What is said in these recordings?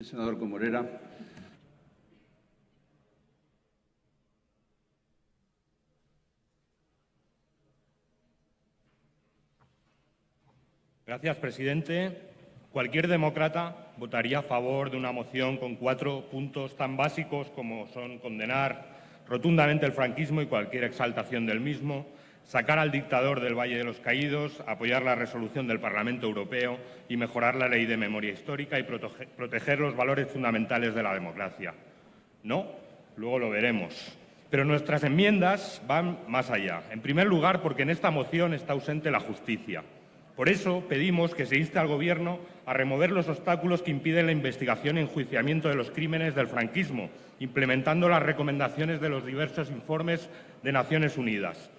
Senador Comorera. Gracias, presidente. Cualquier demócrata votaría a favor de una moción con cuatro puntos tan básicos como son condenar rotundamente el franquismo y cualquier exaltación del mismo, sacar al dictador del Valle de los Caídos, apoyar la resolución del Parlamento Europeo y mejorar la ley de memoria histórica y proteger los valores fundamentales de la democracia. No, luego lo veremos. Pero nuestras enmiendas van más allá. En primer lugar, porque en esta moción está ausente la justicia. Por eso pedimos que se inste al Gobierno a remover los obstáculos que impiden la investigación y enjuiciamiento de los crímenes del franquismo, implementando las recomendaciones de los diversos informes de Naciones Unidas.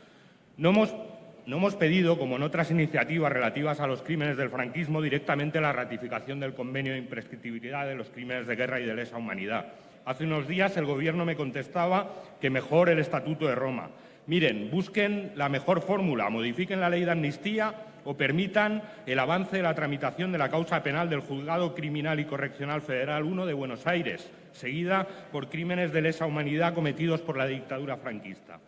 No hemos, pedido, como en otras iniciativas relativas a los crímenes del franquismo, directamente la ratificación del convenio de imprescriptibilidad de los crímenes de guerra y de lesa humanidad. Hace unos días el Gobierno me contestaba que mejor el Estatuto de Roma. Miren, busquen la mejor fórmula, modifiquen la ley de amnistía o permitan el avance de la tramitación de la causa penal del Juzgado Criminal y Correccional Federal 1 de Buenos Aires, seguida por crímenes de lesa humanidad cometidos por la dictadura franquista.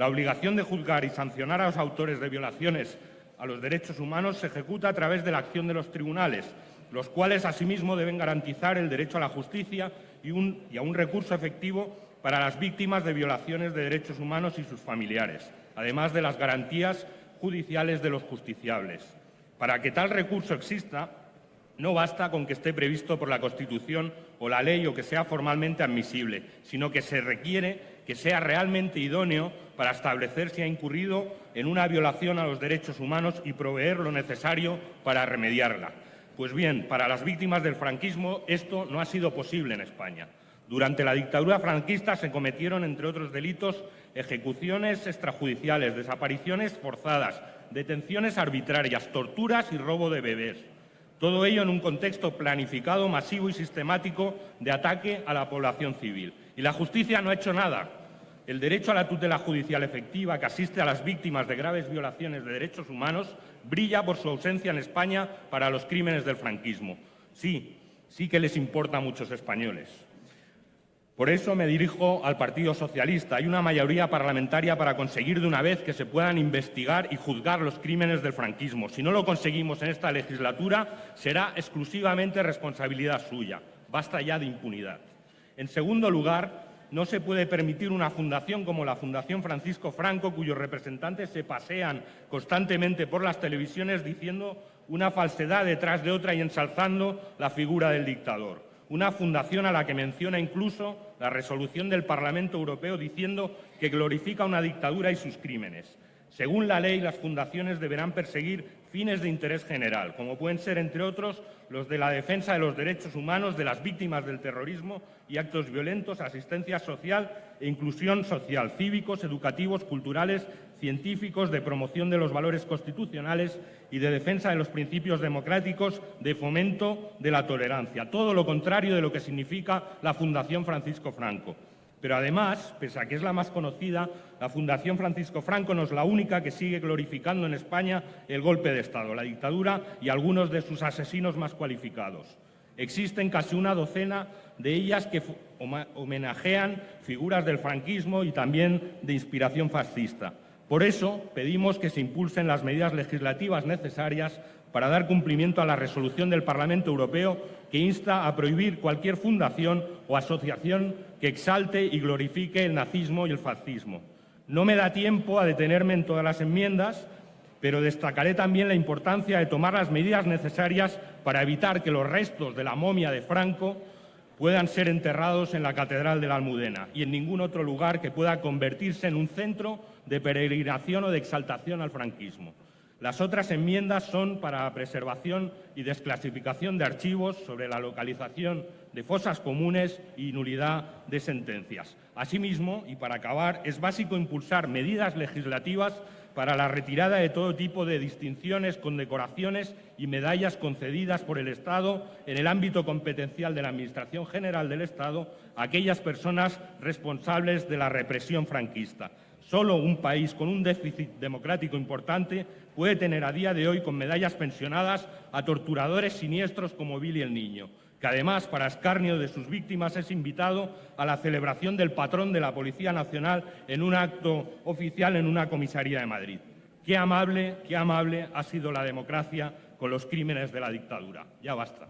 La obligación de juzgar y sancionar a los autores de violaciones a los derechos humanos se ejecuta a través de la acción de los tribunales, los cuales asimismo deben garantizar el derecho a la justicia y, a un recurso efectivo para las víctimas de violaciones de derechos humanos y sus familiares, además de las garantías judiciales de los justiciables. Para que tal recurso exista, no basta con que esté previsto por la Constitución o la ley o que sea formalmente admisible, sino que se requiere que sea realmente idóneo para establecer si ha incurrido en una violación a los derechos humanos y proveer lo necesario para remediarla. Pues bien, para las víctimas del franquismo esto no ha sido posible en España. Durante la dictadura franquista se cometieron, entre otros delitos, ejecuciones extrajudiciales, desapariciones forzadas, detenciones arbitrarias, torturas y robo de bebés. Todo ello en un contexto planificado, masivo y sistemático de ataque a la población civil. Y la justicia no ha hecho nada. El derecho a la tutela judicial efectiva que asiste a las víctimas de graves violaciones de derechos humanos brilla por su ausencia en España para los crímenes del franquismo. Sí, sí que les importa a muchos españoles. Por eso me dirijo al Partido Socialista. Hay una mayoría parlamentaria para conseguir de una vez que se puedan investigar y juzgar los crímenes del franquismo. Si no lo conseguimos en esta legislatura, será exclusivamente responsabilidad suya. Basta ya de impunidad. En segundo lugar, no se puede permitir una fundación como la Fundación Francisco Franco, cuyos representantes se pasean constantemente por las televisiones diciendo una falsedad detrás de otra y ensalzando la figura del dictador una fundación a la que menciona incluso la resolución del Parlamento Europeo diciendo que glorifica una dictadura y sus crímenes. Según la ley, las fundaciones deberán perseguir fines de interés general, como pueden ser, entre otros, los de la defensa de los derechos humanos de las víctimas del terrorismo y actos violentos, asistencia social e inclusión social, cívicos, educativos, culturales, científicos, de promoción de los valores constitucionales y de defensa de los principios democráticos, de fomento de la tolerancia. Todo lo contrario de lo que significa la Fundación Francisco Franco. Pero además, pese a que es la más conocida, la Fundación Francisco Franco no es la única que sigue glorificando en España el golpe de Estado, la dictadura y algunos de sus asesinos más cualificados. Existen casi una docena de ellas que homenajean figuras del franquismo y también de inspiración fascista. Por eso pedimos que se impulsen las medidas legislativas necesarias para dar cumplimiento a la resolución del Parlamento Europeo que insta a prohibir cualquier fundación o asociación que exalte y glorifique el nazismo y el fascismo. No me da tiempo a detenerme en todas las enmiendas, pero destacaré también la importancia de tomar las medidas necesarias para evitar que los restos de la momia de Franco puedan ser enterrados en la Catedral de la Almudena y en ningún otro lugar que pueda convertirse en un centro de peregrinación o de exaltación al franquismo. Las otras enmiendas son para preservación y desclasificación de archivos sobre la localización de fosas comunes y nulidad de sentencias. Asimismo, y para acabar, es básico impulsar medidas legislativas para la retirada de todo tipo de distinciones, condecoraciones y medallas concedidas por el Estado en el ámbito competencial de la Administración General del Estado a aquellas personas responsables de la represión franquista. Solo un país con un déficit democrático importante puede tener a día de hoy con medallas pensionadas a torturadores siniestros como Billy el Niño. que además, para escarnio de sus víctimas, es invitado a la celebración del patrón de la Policía Nacional en un acto oficial en una comisaría de Madrid. Qué amable, qué amable ha sido la democracia con los crímenes de la dictadura. Ya basta.